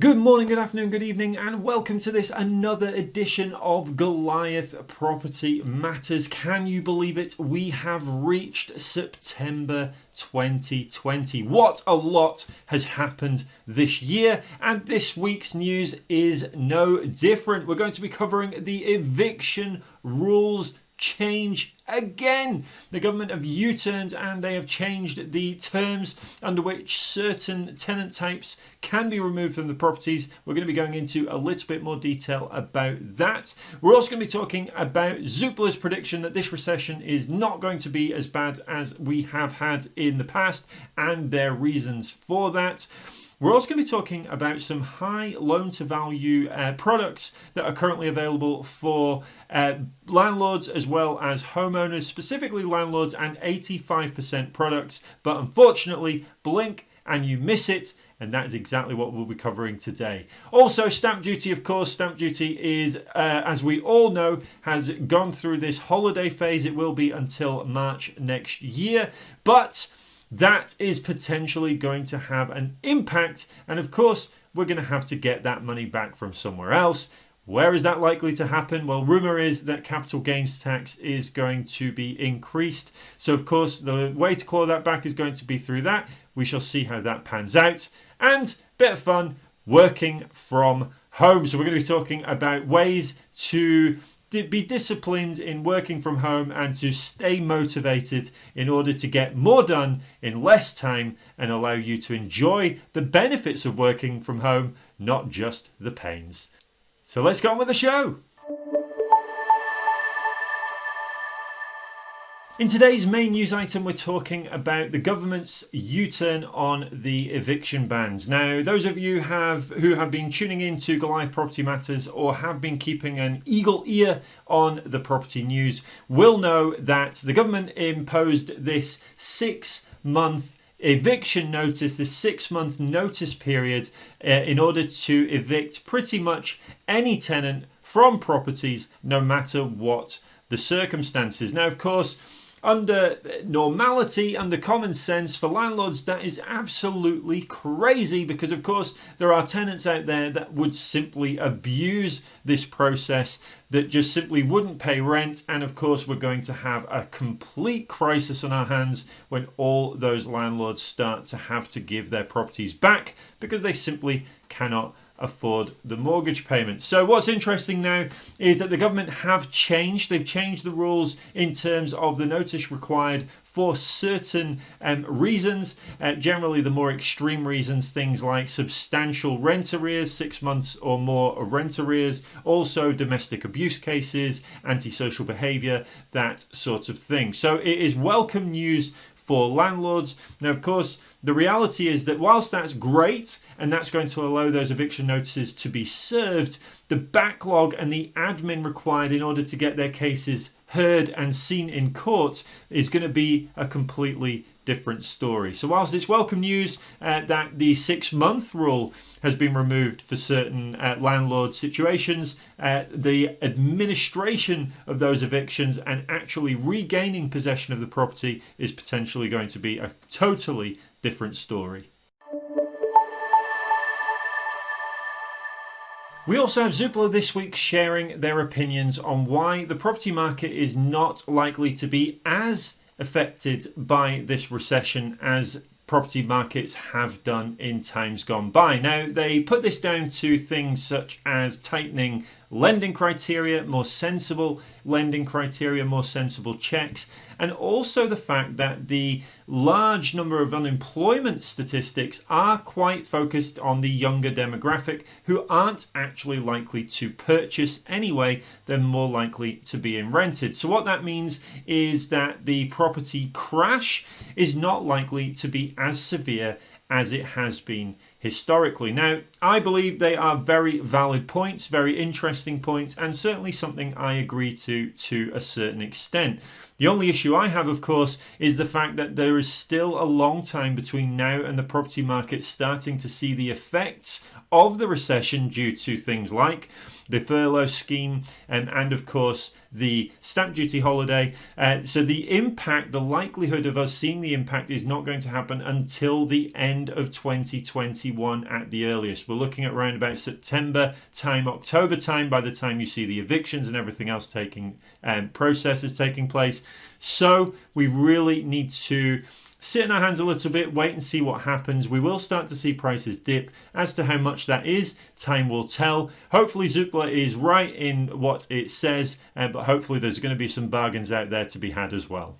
Good morning, good afternoon, good evening, and welcome to this another edition of Goliath Property Matters. Can you believe it? We have reached September 2020. What a lot has happened this year, and this week's news is no different. We're going to be covering the eviction rules change again. The government have U turned and they have changed the terms under which certain tenant types can be removed from the properties. We're going to be going into a little bit more detail about that. We're also going to be talking about Zoopla's prediction that this recession is not going to be as bad as we have had in the past and their reasons for that. We're also going to be talking about some high loan to value uh, products that are currently available for uh, landlords as well as homeowners, specifically landlords and 85% products. But unfortunately, blink and you miss it and that is exactly what we'll be covering today. Also, stamp duty, of course, stamp duty is, uh, as we all know, has gone through this holiday phase. It will be until March next year, but that is potentially going to have an impact. And of course, we're going to have to get that money back from somewhere else. Where is that likely to happen? Well, rumour is that capital gains tax is going to be increased. So, of course, the way to claw that back is going to be through that. We shall see how that pans out. And bit of fun working from home. So, we're going to be talking about ways to be disciplined in working from home and to stay motivated in order to get more done in less time and allow you to enjoy the benefits of working from home, not just the pains. So let's go on with the show. In today's main news item, we're talking about the government's U-turn on the eviction bans. Now, those of you have who have been tuning in to Goliath Property Matters or have been keeping an eagle ear on the property news will know that the government imposed this six-month eviction notice, this six month notice period, uh, in order to evict pretty much any tenant from properties, no matter what the circumstances. Now, of course, under normality, under common sense, for landlords, that is absolutely crazy because, of course, there are tenants out there that would simply abuse this process, that just simply wouldn't pay rent. And, of course, we're going to have a complete crisis on our hands when all those landlords start to have to give their properties back because they simply cannot afford the mortgage payment. So what's interesting now is that the government have changed. They've changed the rules in terms of the notice required for certain um, reasons, uh, generally the more extreme reasons, things like substantial rent arrears, six months or more rent arrears, also domestic abuse cases, antisocial behaviour, that sort of thing. So it is welcome news for landlords. Now, of course, the reality is that whilst that's great and that's going to allow those eviction notices to be served, the backlog and the admin required in order to get their cases heard and seen in court is going to be a completely different story. So, whilst it's welcome news uh, that the six month rule has been removed for certain uh, landlord situations, uh, the administration of those evictions and actually regaining possession of the property is potentially going to be a totally different story. We also have Zoopla this week sharing their opinions on why the property market is not likely to be as affected by this recession as property markets have done in times gone by. Now, they put this down to things such as tightening lending criteria, more sensible lending criteria, more sensible checks, and also the fact that the large number of unemployment statistics are quite focused on the younger demographic who aren't actually likely to purchase anyway, they're more likely to be in rented. So, what that means is that the property crash is not likely to be as severe as it has been historically. Now, I believe they are very valid points, very interesting points, and certainly something I agree to to a certain extent. The only issue I have, of course, is the fact that there is still a long time between now and the property market starting to see the effects of the recession due to things like the furlough scheme and, and of course the stamp duty holiday. Uh, so the impact, the likelihood of us seeing the impact is not going to happen until the end of 2021 2021 at the earliest. We're looking at around about September time, October time by the time you see the evictions and everything else taking um, processes taking place. So we really need to sit in our hands a little bit, wait and see what happens. We will start to see prices dip. As to how much that is, time will tell. Hopefully, Zoopla is right in what it says, uh, but hopefully, there's going to be some bargains out there to be had as well.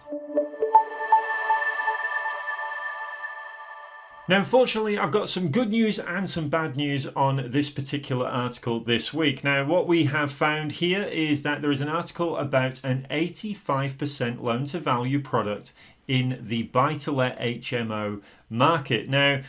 Now, unfortunately, I've got some good news and some bad news on this particular article this week. Now, what we have found here is that there is an article about an 85% loan to value product in the buy to let HMO market. Now,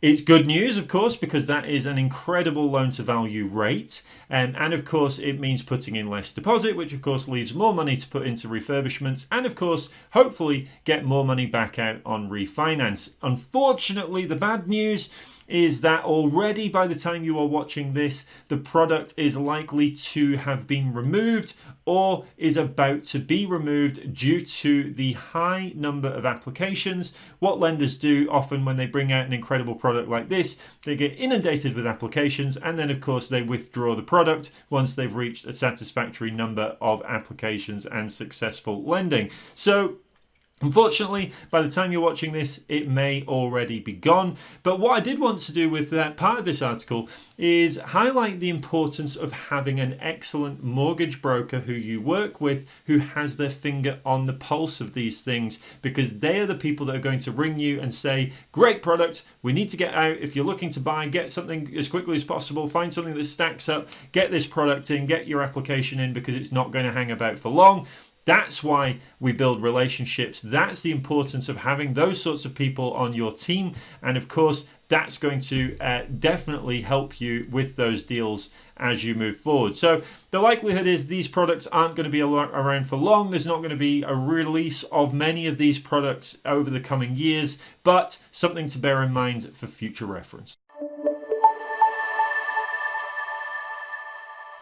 it's good news, of course, because that is an incredible loan to value rate. Um, and of course, it means putting in less deposit, which of course leaves more money to put into refurbishments. And of course, hopefully get more money back out on refinance. Unfortunately, the bad news is that already by the time you are watching this, the product is likely to have been removed or is about to be removed due to the high number of applications. What lenders do often when they bring out an incredible product like this, they get inundated with applications and then, of course, they withdraw the product once they've reached a satisfactory number of applications and successful lending. So, Unfortunately, by the time you're watching this, it may already be gone. But what I did want to do with that part of this article is highlight the importance of having an excellent mortgage broker who you work with who has their finger on the pulse of these things because they are the people that are going to ring you and say, Great product, we need to get out. If you're looking to buy, get something as quickly as possible, find something that stacks up, get this product in, get your application in because it's not going to hang about for long. That's why we build relationships. That's the importance of having those sorts of people on your team. And of course, that's going to uh, definitely help you with those deals as you move forward. So the likelihood is these products aren't going to be around for long. There's not going to be a release of many of these products over the coming years, but something to bear in mind for future reference.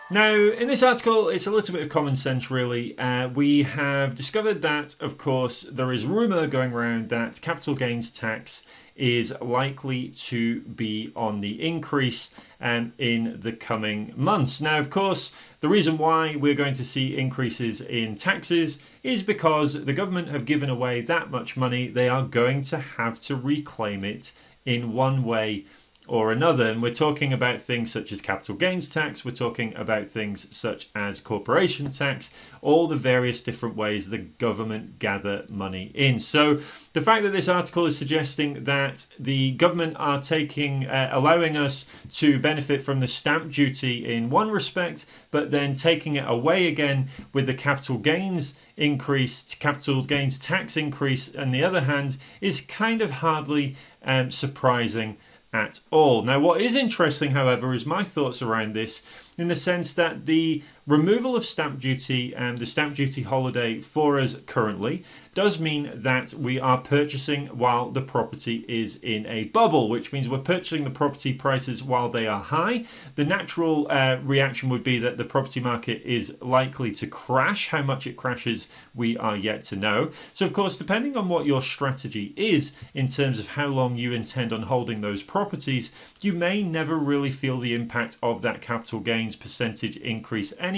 Now, in this article, it's a little bit of common sense, really. Uh, we have discovered that, of course, there is rumour going around that capital gains tax is likely to be on the increase um, in the coming months. Now, of course, the reason why we're going to see increases in taxes is because the government have given away that much money, they are going to have to reclaim it in one way or another. And we're talking about things such as capital gains tax, we're talking about things such as corporation tax, all the various different ways the government gather money in. So the fact that this article is suggesting that the government are taking, uh, allowing us to benefit from the stamp duty in one respect, but then taking it away again with the capital gains increase, capital gains tax increase, on the other hand, is kind of hardly um, surprising at all. Now, what is interesting, however, is my thoughts around this in the sense that the removal of stamp duty and the stamp duty holiday for us currently does mean that we are purchasing while the property is in a bubble, which means we're purchasing the property prices while they are high. The natural uh, reaction would be that the property market is likely to crash. How much it crashes, we are yet to know. So, of course, depending on what your strategy is in terms of how long you intend on holding those properties, you may never really feel the impact of that capital gains percentage increase anyway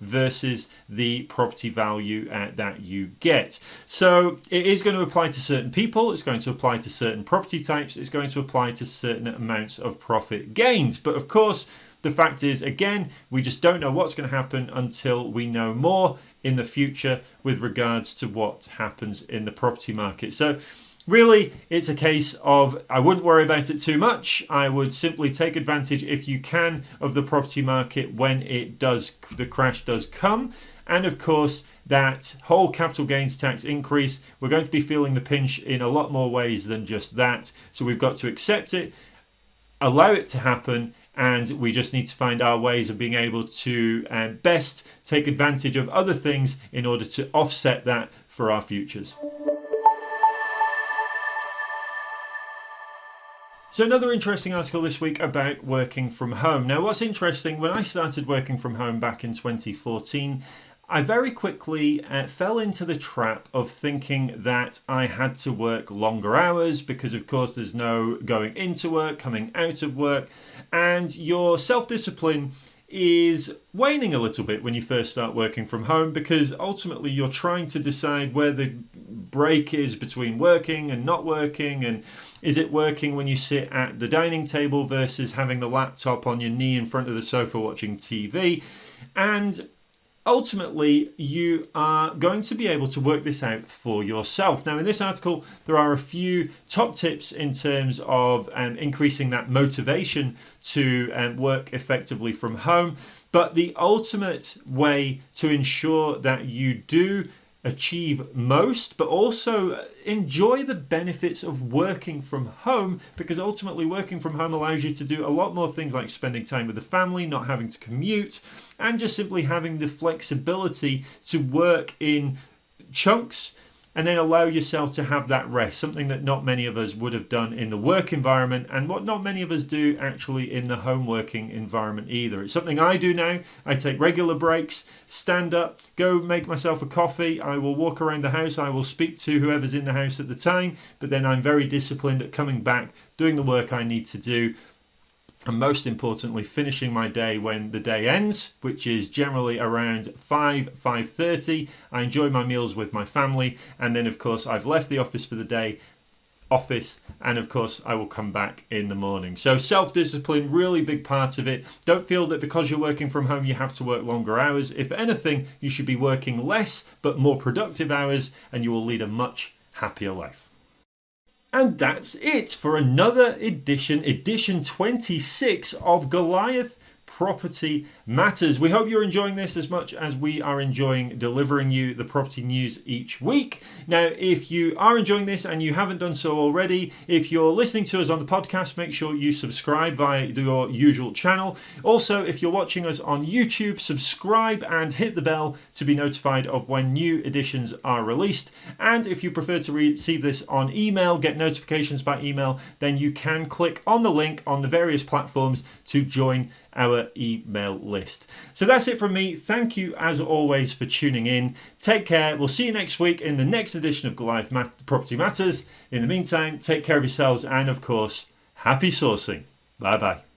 versus the property value uh, that you get. So it is going to apply to certain people, it's going to apply to certain property types, it's going to apply to certain amounts of profit gains. But of course, the fact is, again, we just don't know what's going to happen until we know more in the future with regards to what happens in the property market. So really it's a case of I wouldn't worry about it too much. I would simply take advantage if you can of the property market when it does the crash does come. And of course, that whole capital gains tax increase, we're going to be feeling the pinch in a lot more ways than just that. So we've got to accept it, allow it to happen, and we just need to find our ways of being able to uh, best take advantage of other things in order to offset that for our futures. So another interesting article this week about working from home. Now what's interesting, when I started working from home back in 2014, I very quickly uh, fell into the trap of thinking that I had to work longer hours because, of course, there's no going into work, coming out of work, and your self discipline is waning a little bit when you first start working from home because ultimately you're trying to decide where the break is between working and not working and is it working when you sit at the dining table versus having the laptop on your knee in front of the sofa watching TV and ultimately you are going to be able to work this out for yourself. Now, in this article, there are a few top tips in terms of um, increasing that motivation to um, work effectively from home. But the ultimate way to ensure that you do achieve most, but also enjoy the benefits of working from home because ultimately working from home allows you to do a lot more things like spending time with the family, not having to commute, and just simply having the flexibility to work in chunks and then allow yourself to have that rest, something that not many of us would have done in the work environment, and what not many of us do actually in the home working environment either. It's something I do now. I take regular breaks, stand up, go make myself a coffee. I will walk around the house, I will speak to whoever's in the house at the time, but then I'm very disciplined at coming back, doing the work I need to do, and most importantly finishing my day when the day ends which is generally around 5 5.30 i enjoy my meals with my family and then of course i've left the office for the day office and of course i will come back in the morning. So self-discipline really big part of it. Don't feel that because you're working from home you have to work longer hours. If anything you should be working less but more productive hours and you will lead a much happier life and that's it for another edition, edition 26 of Goliath Property Matters. We hope you're enjoying this as much as we are enjoying delivering you the property news each week. Now, if you are enjoying this and you haven't done so already, if you're listening to us on the podcast, make sure you subscribe via your usual channel. Also, if you're watching us on YouTube, subscribe and hit the bell to be notified of when new editions are released. And if you prefer to receive this on email, get notifications by email, then you can click on the link on the various platforms to join our email list. So that's it from me. Thank you, as always, for tuning in. Take care. We'll see you next week in the next edition of Goliath Mat- Property Matters. In the meantime, take care of yourselves and, of course, happy sourcing. Bye bye.